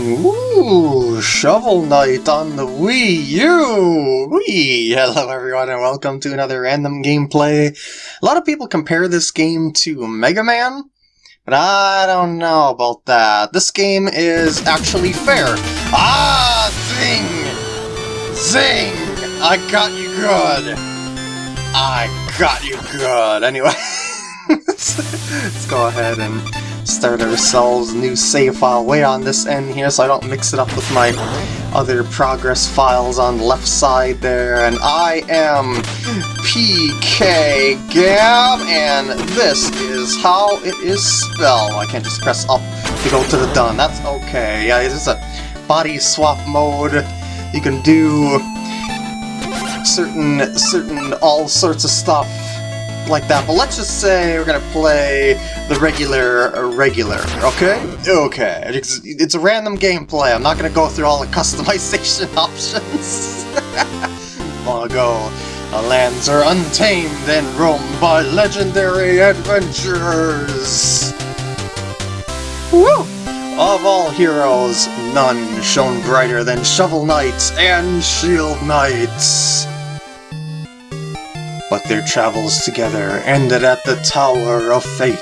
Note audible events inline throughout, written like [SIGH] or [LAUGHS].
Ooh, Shovel Knight on the Wii U! Wii! Hello everyone and welcome to another random gameplay. A lot of people compare this game to Mega Man, but I don't know about that. This game is actually fair. Ah, zing! Zing! I got you good! I got you good! Anyway, [LAUGHS] [LAUGHS] let's go ahead and start ourselves new save file way on this end here so I don't mix it up with my other progress files on the left side there. And I am PK Gab, and this is how it is spelled. I can't just press up to go to the done. That's okay. Yeah, this is a body swap mode. You can do certain, certain, all sorts of stuff like that, but let's just say we're gonna play the regular, uh, regular, okay? Okay, it's, it's a random gameplay, I'm not gonna go through all the [LAUGHS] customization [LAUGHS] options. Long ago, the lands are untamed and roamed by legendary adventurers! Woo! Of all heroes, none shone brighter than Shovel Knights and Shield Knights but their travels together ended at the Tower of Fate,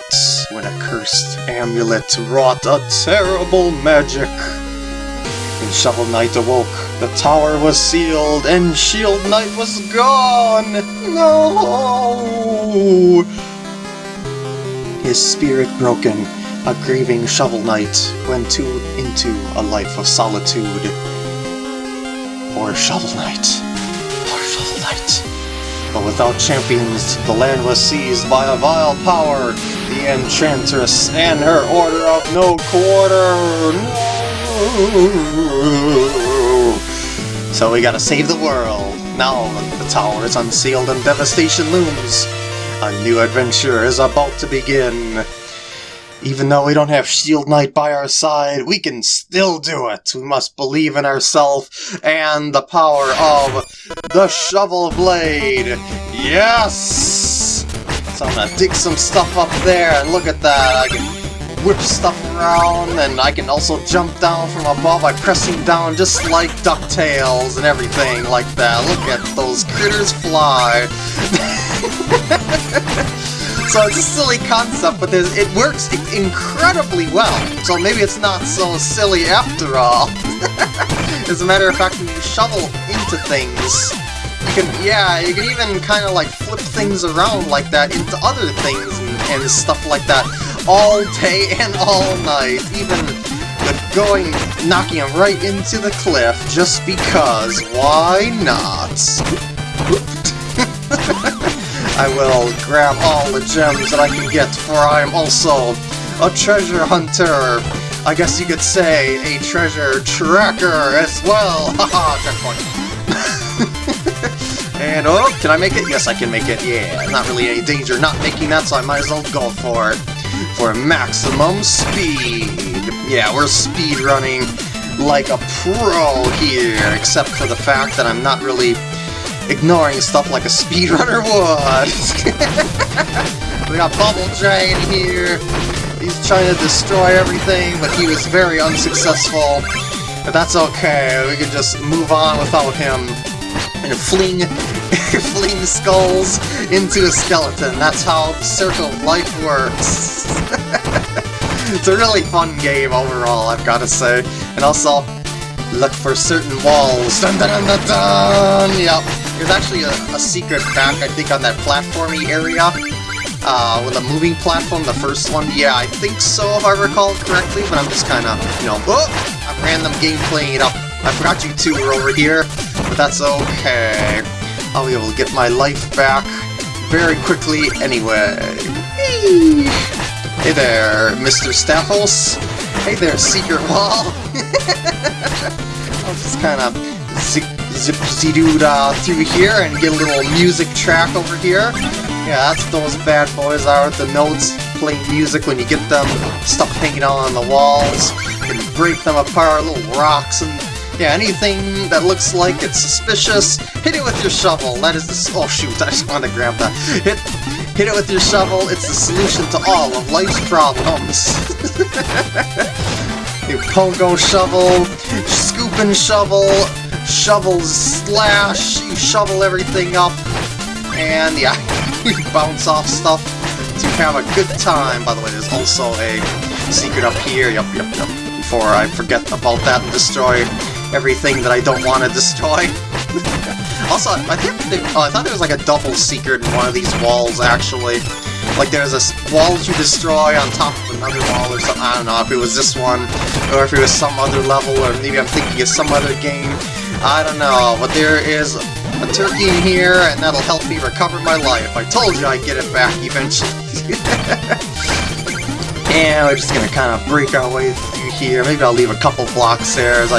when a cursed amulet wrought a terrible magic. When Shovel Knight awoke, the tower was sealed and Shield Knight was gone! No! His spirit broken, a grieving Shovel Knight went to, into a life of solitude. Poor Shovel Knight. Poor Shovel Knight. But without champions, the land was seized by a vile power, the Enchantress and her Order of No Quarter. So we gotta save the world. Now the tower is unsealed and devastation looms. A new adventure is about to begin. Even though we don't have Shield Knight by our side, we can still do it. We must believe in ourselves and the power of the Shovel Blade. Yes! So I'm gonna dig some stuff up there, and look at that. I can whip stuff around, and I can also jump down from above by pressing down just like DuckTales and everything like that. Look at those critters fly. [LAUGHS] So it's a silly concept, but it works incredibly well. So maybe it's not so silly after all. [LAUGHS] As a matter of fact, when you shovel into things, you can, yeah, you can even kind of like flip things around like that into other things and, and stuff like that all day [LAUGHS] and all night. Even going, knocking them right into the cliff just because. Why not? I will grab all the gems that I can get, for I am also a treasure hunter. I guess you could say a treasure tracker as well. [LAUGHS] Haha, checkpoint. [LAUGHS] and, oh, can I make it? Yes, I can make it. Yeah, not really any danger not making that, so I might as well go for it. For maximum speed. Yeah, we're speed running like a pro here, except for the fact that I'm not really ignoring stuff like a speedrunner would. [LAUGHS] we got Bubble Giant here. He's trying to destroy everything, but he was very unsuccessful. But that's okay, we can just move on without him. And fling, [LAUGHS] fling skulls into a skeleton. That's how the Circle of Life works. [LAUGHS] it's a really fun game overall, I've got to say. And also, look for certain walls. Dun dun dun dun dun! Yep. There's actually a, a secret back, I think, on that platformy area. Uh, with a moving platform, the first one. Yeah, I think so, if I recall correctly, but I'm just kind of, you know, oh, I'm random gameplaying it up. I forgot you two were over here, but that's okay. I'll be able to get my life back very quickly anyway. Hey there, Mr. Staphos. Hey there, Secret Wall. [LAUGHS] I'll just kind of zip doo uh, through here and get a little music track over here. Yeah, that's those bad boys are, the notes playing music when you get them, stuff hanging out on the walls, and break them apart, little rocks and yeah, anything that looks like it's suspicious, hit it with your shovel. That is the... Oh shoot, [LAUGHS] I just wanted to grab that. Hit, hit it with your shovel, it's the solution to all of life's problems. [LAUGHS] You pogo shovel, scoop and shovel, shovel slash, you shovel everything up, and yeah, [LAUGHS] you bounce off stuff to have a good time. By the way, there's also a secret up here, yep, yep, yep, before I forget about that and destroy everything that I don't want to destroy. [LAUGHS] also, I think oh, I thought there was like a double secret in one of these walls, actually. Like there's a wall to destroy on top of another wall or something. I don't know if it was this one, or if it was some other level, or maybe I'm thinking of some other game. I don't know, but there is a turkey in here, and that'll help me recover my life. I told you I'd get it back eventually. [LAUGHS] and we're just gonna kind of break our way through here. Maybe I'll leave a couple blocks there, as I,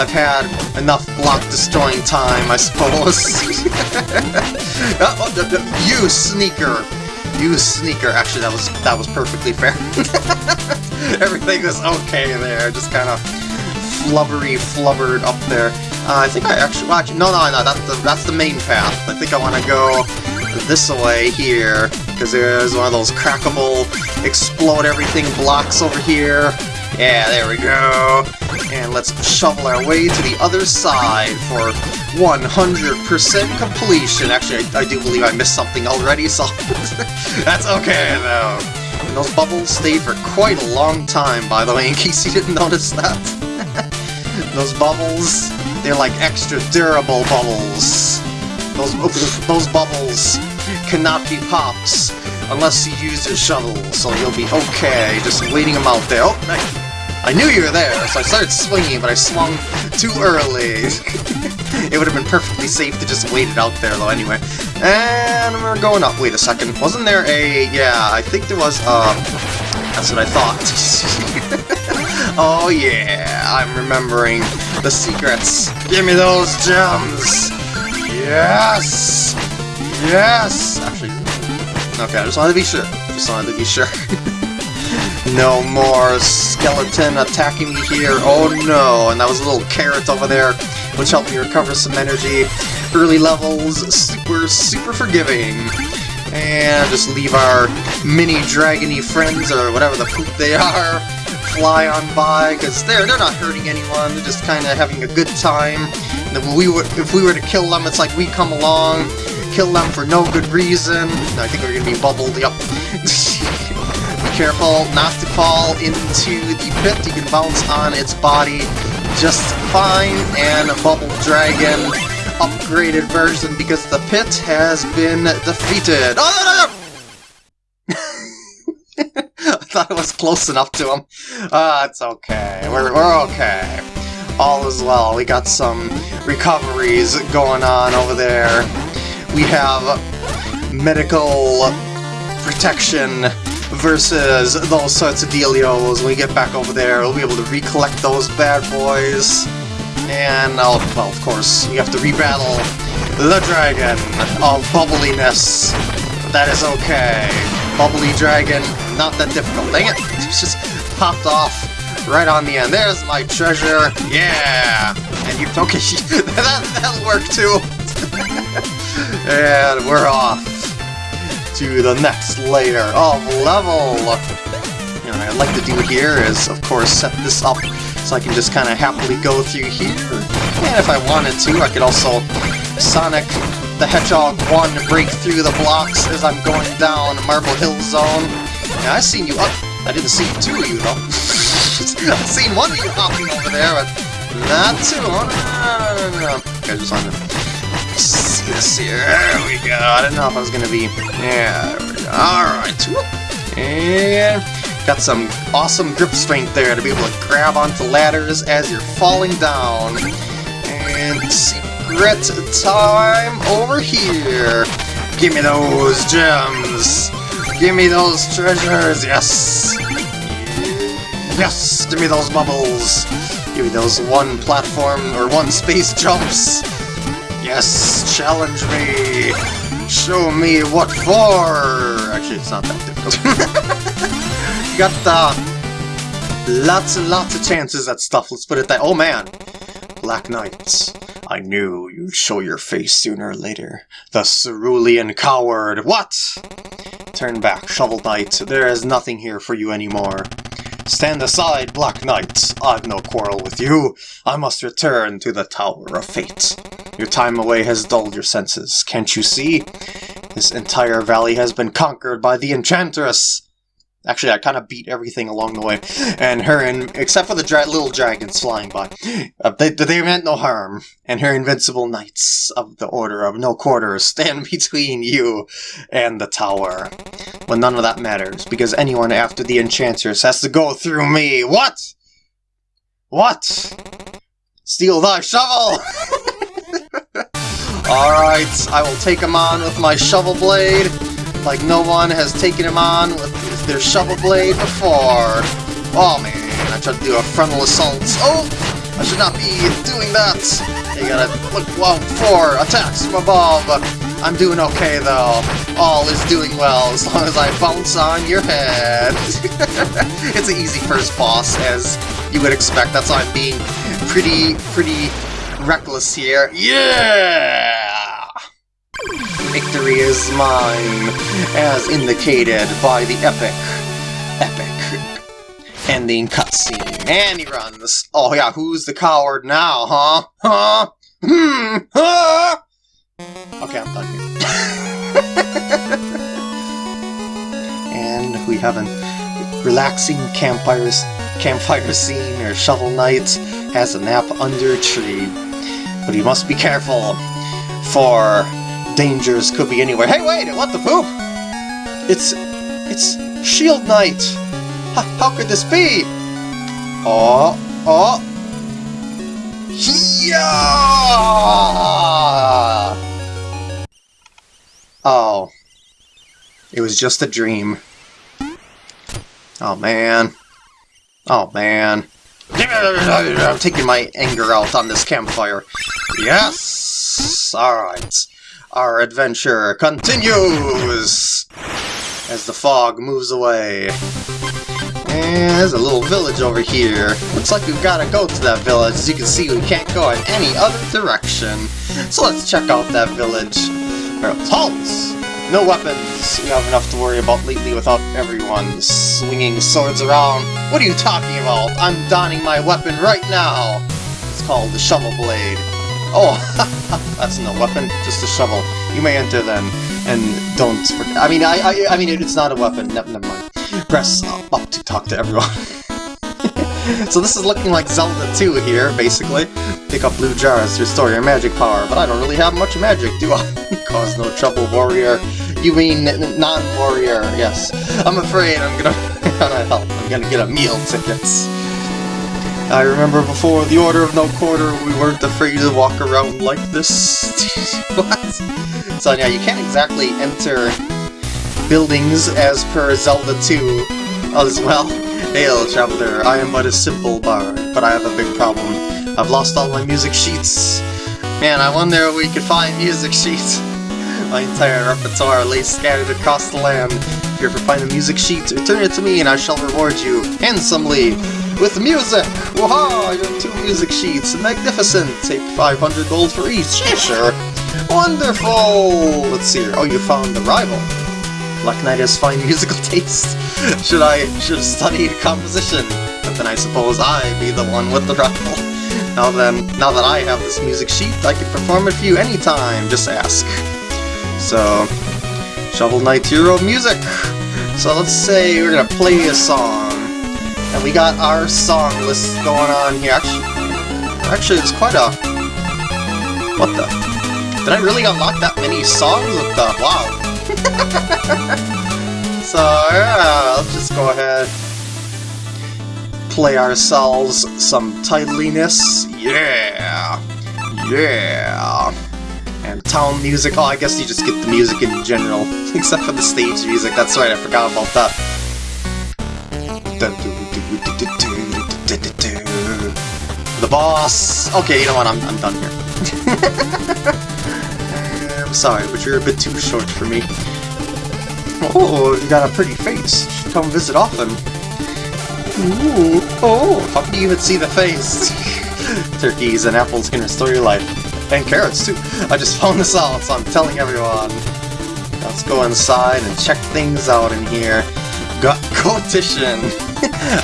I've had enough block destroying time, I suppose. [LAUGHS] you sneaker! You sneaker. Actually, that was that was perfectly fair. [LAUGHS] Everything was okay there, just kind of flubbery flubbered up there. Uh, I think I actually, well, actually, no, no, no, that's the, that's the main path. I think I want to go this way here, because there's one of those crackable, explode everything blocks over here. Yeah, there we go. And let's shovel our way to the other side for 100% completion. Actually, I, I, do believe I missed something already, so [LAUGHS] that's okay, though. And those bubbles stayed for quite a long time, by the way, in case you didn't notice that. Those bubbles, they're like extra durable bubbles. Those, those bubbles cannot be pops unless you use a shovel, so you'll be okay just waiting them out there. Oh, nice. I knew you were there, so I started swinging, but I swung too early. [LAUGHS] it would have been perfectly safe to just wait it out there, though, anyway. And we're going up. Wait a second. Wasn't there a... Yeah, I think there was, uh... That's what I thought. [LAUGHS] oh, yeah. I'm remembering the secrets. Give me those gems! Yes! Yes! Actually, okay, I just wanted to be sure. Just wanted to be sure. [LAUGHS] No more skeleton attacking me here. Oh no, and that was a little carrot over there, which helped me recover some energy. Early levels, super, super forgiving. And just leave our mini dragony friends, or whatever the poop they are, fly on by, because they're, they're not hurting anyone, they're just kind of having a good time. If we, were, if we were to kill them, it's like we come along, kill them for no good reason. I think we're going to be bubbled, yep. [LAUGHS] Be careful not to fall into the pit. You can bounce on its body just fine, and a Bubble Dragon upgraded version because the pit has been defeated. Oh, no, no, no! [LAUGHS] thought it was close enough to him. Ah, uh, it's okay. We're, we're okay. All is well. We got some recoveries going on over there. We have medical protection versus those sorts of dealios. When we get back over there, we'll be able to recollect those bad boys. And, oh, well, of course, you have to rebattle the dragon of bubbliness. That is okay. Bubbly dragon, not that difficult. Dang it! It's just popped off right on the end. There's my treasure. Yeah! And you... Okay, [LAUGHS] that, that'll work too. [LAUGHS] and we're off to the next layer of level. And what I'd like to do here is, of course, set this up so I can just kind of happily go through here. And if I wanted to, I could also Sonic the Hedgehog 1 break through the blocks as I'm going down Marble Hill Zone. I've seen you up. I didn't see two of you, though. [LAUGHS] I've seen one of you hopping over there, but not two. Oh, no, no, no, no. This here. There we go. I didn't know if I was going to be... Yeah, Alright. And got some awesome grip strength there to be able to grab onto ladders as you're falling down. And secret time over here. Give me those gems. Give me those treasures. Yes. Yes. Give me those bubbles. Give me those one platform or one space jumps. Yes, challenge me! Show me what for! Actually, it's not that difficult. [LAUGHS] got uh, lots and lots of chances at stuff, let's put it that- Oh man! Black Knights. I knew you'd show your face sooner or later. The cerulean coward! What? Turn back, Shovel Knight. There is nothing here for you anymore. Stand aside, Black Knight. I've no quarrel with you. I must return to the Tower of Fate. Your time away has dulled your senses, can't you see? This entire valley has been conquered by the Enchantress! Actually, I kind of beat everything along the way. And her, and except for the dra little dragons flying by, uh, they, they meant no harm. And her invincible knights of the Order of No Quarters stand [LAUGHS] between you and the tower. But none of that matters, because anyone after the Enchantress has to go through me. What? What? Steel thy shovel! [LAUGHS] Alright, I will take him on with my shovel blade, like no one has taken him on with their shovel blade before. Oh man, I tried to do a frontal assault. Oh! I should not be doing that! You gotta look out for attacks from above. I'm doing okay though. All is doing well as long as I bounce on your head. [LAUGHS] it's an easy first boss, as you would expect. That's why I'm being pretty, pretty reckless here. Yeah! Victory is mine, as indicated by the epic, epic ending cutscene. And he runs. Oh yeah, who's the coward now, huh? Huh? Hmm? Huh? Okay, I'm done here. [LAUGHS] and we have a relaxing campfires, campfire scene or Shovel Knight has a nap under a tree. But he must be careful, for dangers could be anywhere. Hey, wait! What the poop? It's... it's Shield Knight! How could this be? Oh, oh... Yeah! Oh. It was just a dream. Oh, man. Oh, man. I'm taking my anger out on this campfire. Yes! Alright. Our adventure continues! As the fog moves away. And there's a little village over here. Looks like we've got to go to that village. As you can see, we can't go in any other direction. So let's check out that village. Halt! No weapons! We have enough to worry about lately without everyone swinging swords around. What are you talking about? I'm donning my weapon right now! It's called the Shovel Blade. Oh, [LAUGHS] that's no weapon, just a shovel. You may enter then, and don't... I mean, I, I, I mean, it's not a weapon. Ne never mind. Press up, up to talk to everyone. [LAUGHS] so this is looking like Zelda 2 here, basically. Pick up blue jars to restore your magic power, but I don't really have much magic, do I? [LAUGHS] Cause no trouble, warrior. You mean non-warrior, yes. I'm afraid I'm gonna, gonna help. I'm gonna get a meal tickets. I remember before the Order of No Quarter, we weren't afraid to walk around like this. [LAUGHS] what? So yeah, you can't exactly enter buildings as per Zelda 2 as well. [LAUGHS] Hail, Traveler, I am but a simple bard, but I have a big problem. I've lost all my music sheets. Man, I wonder if we could find music sheets. [LAUGHS] My entire repertoire lays scattered across the land. If you ever find a music sheet, return it to me and I shall reward you handsomely with music! Waha! Your two music sheets! Magnificent! Take 500 gold for each. Yeah, sure. Wonderful! Let's see here. Oh, you found the rival. Black Knight has fine [LAUGHS] musical taste. should I should have studied composition? But then I suppose I be the one with the rival. Now then, now that I have this music sheet, I can perform it for you anytime. Just ask. So, Shovel Knight Hero music. So let's say we're gonna play a song. And we got our song list going on here. Actually, actually it's quite a... What the? Did I really unlock that many songs with the... Wow. [LAUGHS] so, yeah, let's just go ahead. Play ourselves some titliness. Yeah! Yeah! And town music. Oh, I guess you just get the music in general. [LAUGHS] Except for the stage music. That's right, I forgot about that. The boss! Okay, you know what, I'm, I'm done here. [LAUGHS] I'm sorry, but you're a bit too short for me. Oh, you got a pretty face. Come visit often. Ooh, oh, how can you even see the face? [LAUGHS] Turkeys and apples can restore your life. And carrots, too. I just found this out, so I'm telling everyone. Let's go inside and check things out in here. Got [LAUGHS] competition!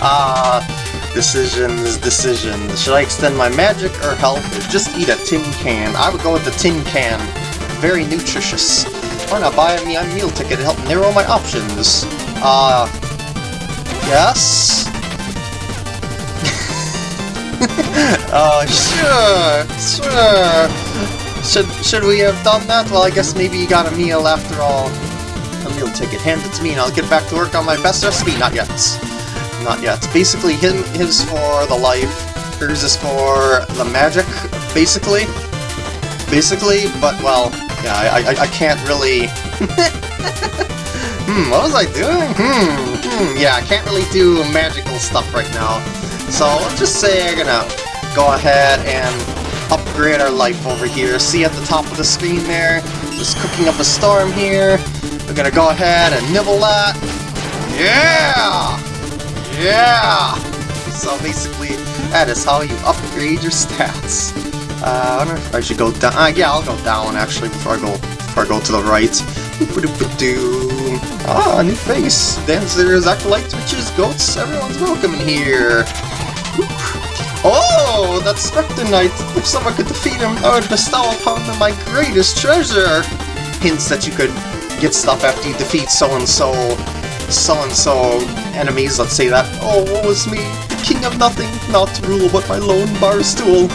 Ah, [LAUGHS] decisions, decisions. Should I extend my magic or health or just eat a tin can? I would go with the tin can. Very nutritious. Why not buy me a meal ticket to help narrow my options? Uh, yes? [LAUGHS] uh, sure, sure. Should, should we have done that? Well, I guess maybe you got a meal after all. A meal ticket. Hand it to me and I'll get back to work on my best recipe. Not yet. Not yet. Basically, him, his for the life, hers is for the magic, basically. Basically, but, well, yeah, I, I, I can't really... [LAUGHS] hmm, what was I doing? Hmm, hmm, yeah, I can't really do magical stuff right now. So, let's just say I'm gonna go ahead and upgrade our life over here. See at the top of the screen there? Just cooking up a storm here. We're gonna go ahead and nibble that. Yeah! Yeah! So basically, that is how you upgrade your stats. Uh, I wonder if I should go down. Uh, yeah, I'll go down actually before I go before I go to the right. Ah, new face. Dancers, acolytes, witches, goats. Everyone's welcome in here. Oh, that's Spectre Knight! If someone could defeat him, I would bestow upon them my greatest treasure! Hints that you could get stuff after you defeat so-and-so, so-and-so enemies, let's say that. Oh, woe is me, the king of nothing, not to rule but my lone bar stool.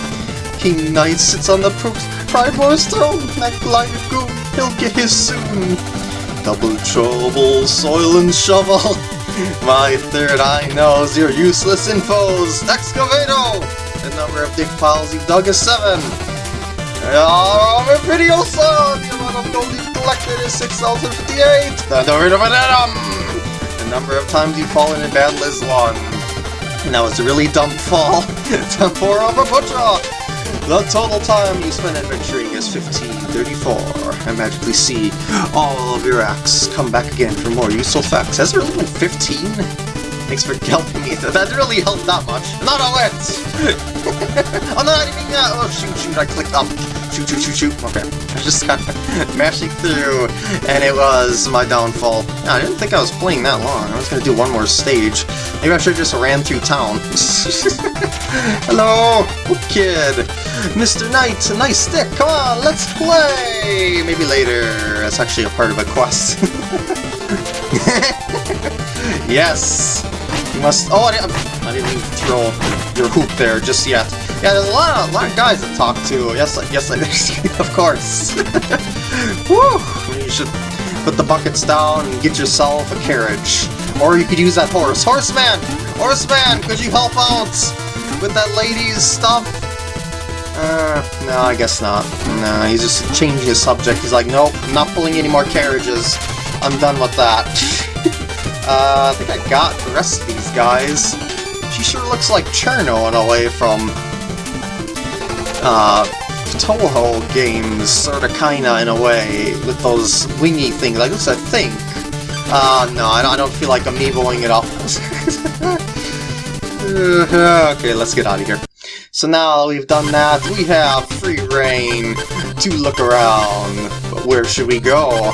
King Knight sits on the Pridemoor's throne, that blighted goon, he'll get his soon. Double trouble, soil and shovel. [LAUGHS] My third eye knows you're useless infos! Excavato! The number of dig piles you've dug is seven! Oh, Video saw! The amount of gold you've collected is 6,058! The number of an atom! Number of times you've fallen in battle is one. And that was a really dumb fall. Temporal of a butcher! The total time you spend adventuring is 1534. I magically see all of your acts come back again for more useful facts. Has it really been 15? Thanks for helping me. That really helped that much. Not a wit! oh [LAUGHS] no, I didn't mean that! Oh shoot, shoot, I clicked up. Shoot, shoot, shoot, shoot. Okay. [LAUGHS] I just of [LAUGHS] mashing through, and it was my downfall. I didn't think I was playing that long. I was to do one more stage. Maybe I should just ran through town. [LAUGHS] Hello, oh, kid. Mr. Knight, nice stick. Come on, let's play. Maybe later. That's actually a part of a quest. yes. You must. Oh, I didn't, I didn't throw your hoop there just yet. Yeah, there's a lot of, lot of guys to talk to. Yes, yes, [LAUGHS] of course. [LAUGHS] Woo! You should put the buckets down and get yourself a carriage. Or you could use that horse. Horseman! Horseman, could you help out with that lady's stuff? Uh, no, I guess not. No, he's just changing his subject. He's like, nope, I'm not pulling any more carriages. I'm done with that. [LAUGHS] uh, I think I got the rest of these guys. She sure looks like Cirno in a way from uh, Touhou games, sorta kinda in a way, with those wingy things, like this I think. Uh, no, I don't feel like amiiboing it up. okay, let's get out of here. So now we've done that, we have free reign to look around. But where should we go?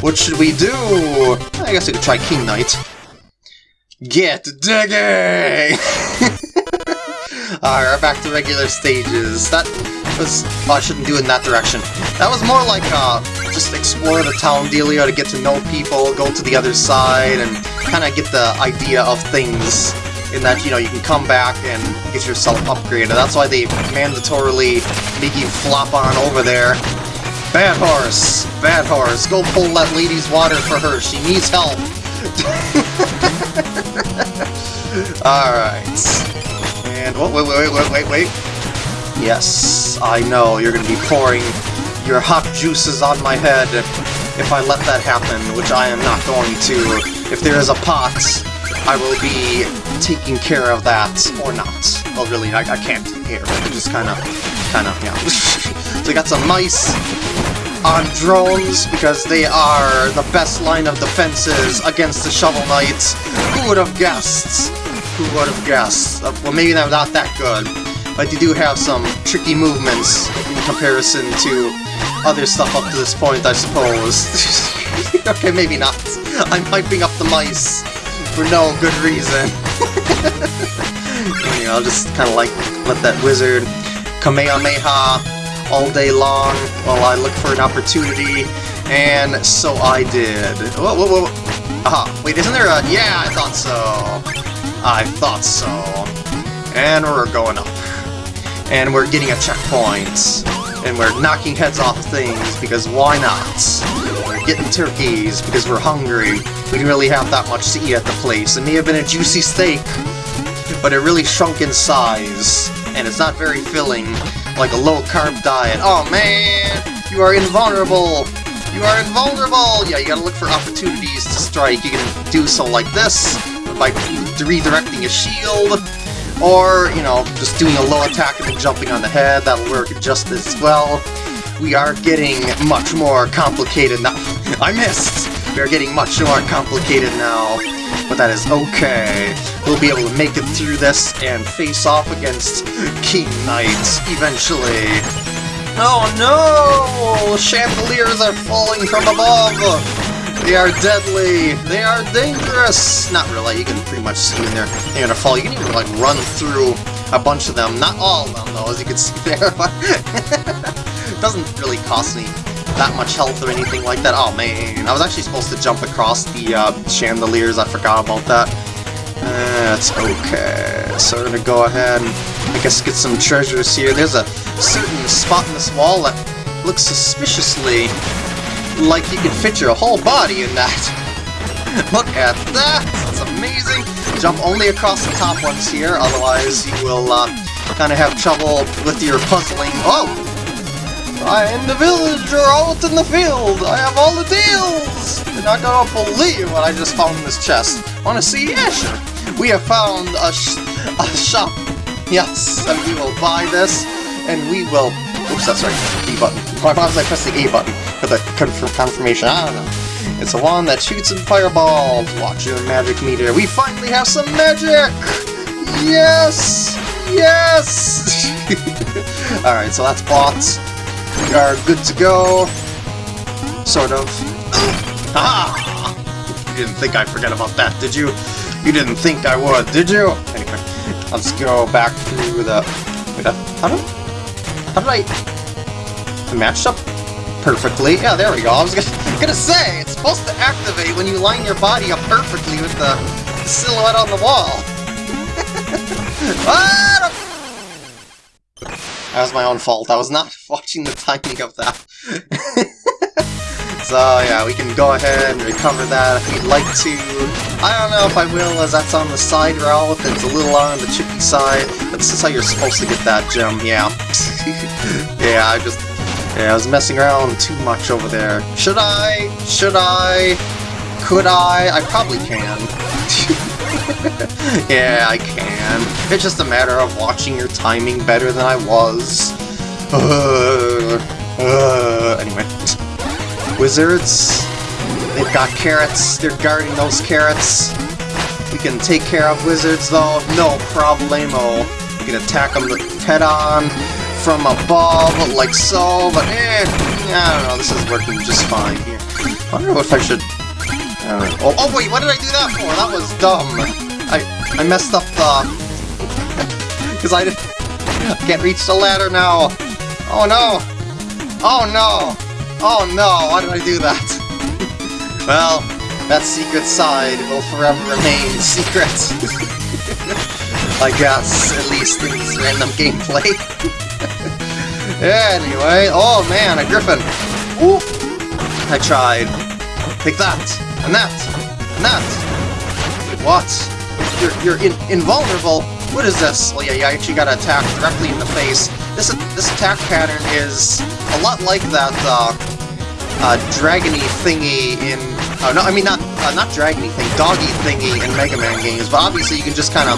What should we do? I guess we could try King Knight. Get digging! [LAUGHS] Alright, back to regular stages. That was... Oh, I shouldn't do it in that direction. That was more like, uh, just explore the town dealio to get to know people, go to the other side, and kind of get the idea of things in that, you know, you can come back and get yourself upgraded. That's why they mandatorily make you flop on over there. Bad horse! Bad horse! Go pull that lady's water for her, she needs help! [LAUGHS] Alright. And, oh, wait, wait, wait, wait, wait. Yes, I know, you're gonna be pouring your hot juices on my head if I let that happen, which I am not going to. If there is a pot, I will be taking care of that, or not. Well, really, I, I can't here, but just kind of, kind of, yeah. [LAUGHS] so we got some mice on drones, because they are the best line of defenses against the Shovel Knights. Who would have guessed? Who would have guessed? Uh, well, maybe they're not that good, but they do have some tricky movements in comparison to other stuff up to this point, I suppose. [LAUGHS] okay, maybe not. I'm hyping up the mice for no good reason. [LAUGHS] you know, just kind of like let that wizard Kamehameha all day long while I look for an opportunity, and so I did. Whoa, whoa, whoa. Aha, wait, isn't there a... Yeah, I thought so. I thought so. And we're going up. And we're getting a checkpoint. And we're knocking heads off things, because why not? We're getting turkeys, because we're hungry. We didn't really have that much to eat at the place. It may have been a juicy steak, but it really shrunk in size. And it's not very filling, like a low-carb diet. Oh man, you are invulnerable! You are invulnerable! Yeah, you gotta look for opportunities to strike. You can do so like this, by redirecting a shield, or, you know, just doing a low attack and then jumping on the head. That'll work just as well. We are getting much more complicated now. [LAUGHS] I missed! We are getting much more complicated now but that is okay. We'll be able to make it through this and face off against King Knight eventually. Oh no! Chandeliers are falling from above! They are deadly! They are dangerous! Not really, you can pretty much see when they're, they're gonna fall. You can even like run through a bunch of them. Not all of them though, as you can [LAUGHS] see there, [LAUGHS] doesn't really cost me that much health or anything like that. Oh man, I was actually supposed to jump across the uh, chandeliers, I forgot about that. That's okay. So we're gonna go ahead and I guess get some treasures here. There's a certain spot in this wall that looks suspiciously like you can fit your whole body in that. [LAUGHS] Look at that! That's amazing! Jump only across the top ones here, otherwise you will uh, kind of have trouble with your puzzling. Oh! I am the villager out in the field! I have all the deals! You're not gonna believe what I just found in this chest. Wanna see? Yeah, sure. We have found a, sh a shop. Yes, and we will buy this, and we will... Oops, that's right. B button. Why was I pressing the A button? For the confirm confirmation, I don't know. It's a wand that shoots in fireballs. Watch your magic meter. We finally have some magic! Yes! Yes! [LAUGHS] Alright, so that's bots. We are good to go. Sort of. [COUGHS] Ah! You didn't think I'd forget about that, did you? You didn't think I would, did you? Anyway, let's go back through the... Wait, how did... How did I... I matched up perfectly. Yeah, there we go. I was gonna, say, it's supposed to activate when you line your body up perfectly with the silhouette on the wall. [LAUGHS] That was my own fault. I was not [LAUGHS] watching the timing of that. [LAUGHS] so yeah, we can go ahead and recover that if we'd like to. I don't know if I will, as that's on the side route. It's a little on the chippy side. But this is how you're supposed to get that gem, yeah. [LAUGHS] yeah, I just... Yeah, I was messing around too much over there. Should I? Should I? Could I? I probably can. [LAUGHS] yeah, I can. It's just a matter of watching your timing better than I was. Uh, [LAUGHS] uh, anyway. Wizards. They've got carrots. They're guarding those carrots. We can take care of wizards, though. No problemo. We can attack them head-on from above, like so, but eh, I don't know, this is working just fine here. I wonder if I should uh, oh, oh wait, what did I do that for? That was dumb. I I messed up the... [LAUGHS] Because I, I can't reach the ladder now. Oh no! Oh no! Oh no, why did I do that? [LAUGHS] well, that secret side will forever remain secret. [LAUGHS] I guess, at least in this random gameplay. [LAUGHS] anyway, oh man, a griffin. Ooh! I tried. Take that! And that! And that! What? You're, you're in, invulnerable? What is this? Well, yeah, you actually got attacked directly in the face. This this attack pattern is a lot like that uh, uh, dragony thingy in... Oh, no, I mean, not uh, not dragony thing, doggy thingy in Mega Man games, but obviously you can just kind of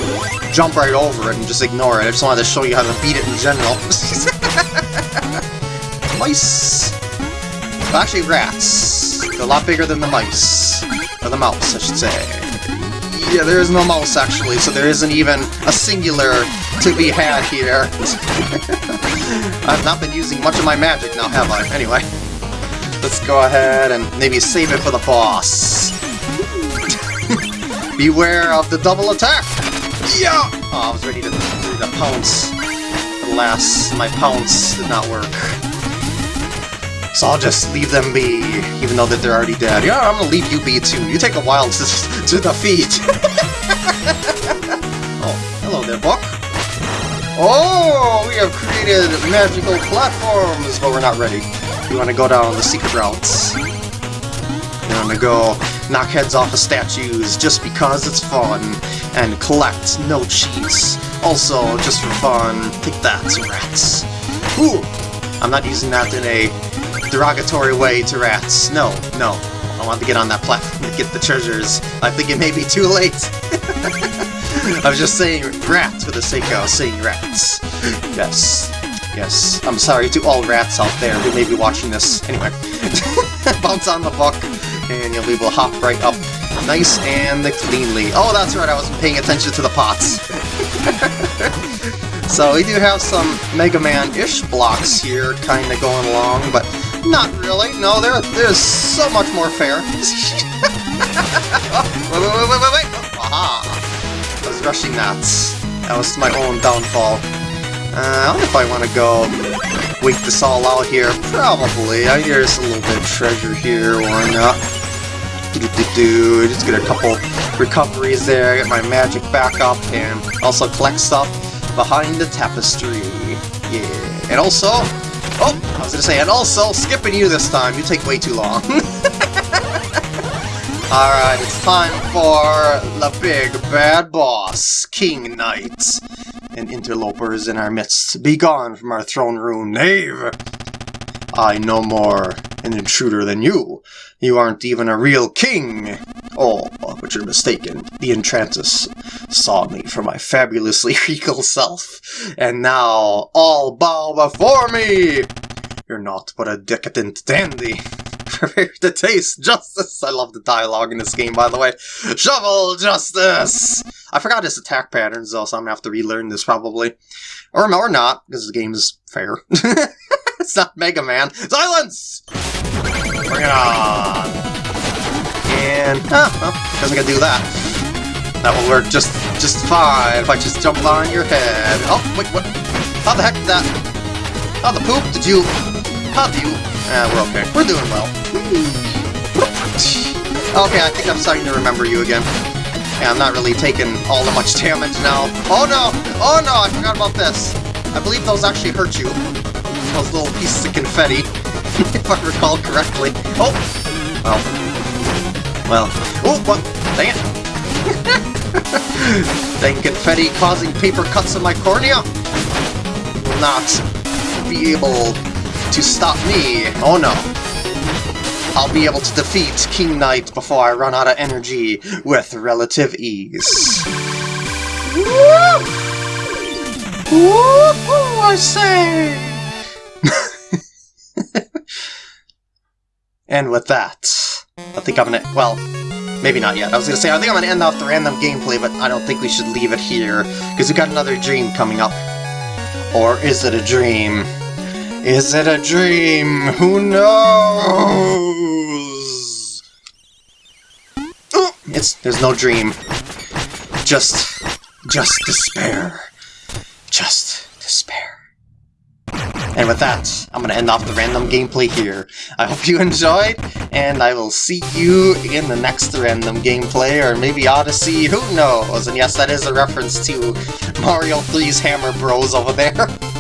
jump right over it and just ignore it. I just wanted to show you how to beat it in general. [LAUGHS] Mice! Well, actually, rats. They're a lot bigger than the mice. Or the mouse, I should say. Yeah, there is no mouse, actually, so there isn't even a singular to be had here. [LAUGHS] I've not been using much of my magic now, have I? Anyway, let's go ahead and maybe save it for the boss. [LAUGHS] beware of the double attack! Yeah! Oh, I was ready to, ready to pounce. Alas, my pounce did not work. So I'll just leave them be, even though that they're already dead. Yeah, I'm gonna leave you be too. You take a while [LAUGHS] to, to defeat. [LAUGHS] oh, hello there, Buck. Oh, we have created magical platforms, but we're not ready. We want to go down the secret routes. We want to go knock heads off of statues just because it's fun, and collect no cheese. Also, just for fun, take that, rats. Ooh, I'm not using that in a derogatory way to rats. No, no. I want to get on that platform to get the treasures. I think it may be too late. [LAUGHS] I was just saying rats for the sake of saying rats. Yes. Yes. I'm sorry to all rats out there who may be watching this. Anyway. [LAUGHS] Bounce on the buck, and you'll be able to hop right up nice and cleanly. Oh, that's right, I wasn't paying attention to the pots. [LAUGHS] so we do have some Mega Man-ish blocks here kind of going along, but not really. No, there, there's so much more fair. [LAUGHS] oh, wait, wait, wait, wait, wait! Aha! I was rushing that. That was my own downfall. Uh, I don't know if I want to go wait this all out here. Probably. I hear there's a little bit of treasure here, why not? -do -do -do. Just get a couple recoveries there, get my magic back up, and also collect stuff behind the tapestry. Yeah. And also, oh, I was gonna say, and also, skipping you this time, you take way too long. [LAUGHS] Alright, it's time for the big bad boss, King Knight. And interlopers in our midst, be gone from our throne room, knave! I no more an intruder than you. You aren't even a real king. Oh, but you're mistaken. The Enchantress saw me for my fabulously [LAUGHS] regal self, and now all bow before me! You're not but a decadent dandy. [LAUGHS] Prepare to taste justice! I love the dialogue in this game, by the way. Shovel justice! I forgot his attack patterns, though, so I'm gonna have to relearn this, probably. Or, or not, because the game is fair. [LAUGHS] it's not Mega Man. Silence! Bring it on! And, oh, well, doesn't gonna do that. That will work just just fine if I just jump on your head. Oh, wait, what? How the heck did that? How the poop did you... How do you... Ah, we're okay. We're doing well. Okay, I think I'm starting to remember you again. Yeah, I'm not really taking all that much damage now. Oh no! Oh no, I forgot about this. I believe those actually hurt you. Those little pieces of confetti, [LAUGHS] if I recall correctly. Oh! Well. Well. Oh, what? Dang it! [LAUGHS] Dang confetti causing paper cuts in my cornea? Will not be able to stop me. Oh no. I'll be able to defeat King Knight before I run out of energy with relative ease. Woo! Woo! I say! [LAUGHS] and with that, I think I'm gonna, well, maybe not yet. I was gonna say, I think I'm gonna end off the random gameplay, but I don't think we should leave it here, because we got another dream coming up. Or is it a dream? Is it a dream? Who knows? It's there's no dream. Just just despair. Just despair. And with that, I'm going to end off the random gameplay here. I hope you enjoyed, and I will see you in the next random gameplay, or maybe Odyssey, who knows? And yes, that is a reference to Mario 3's Hammer Bros over there. [LAUGHS]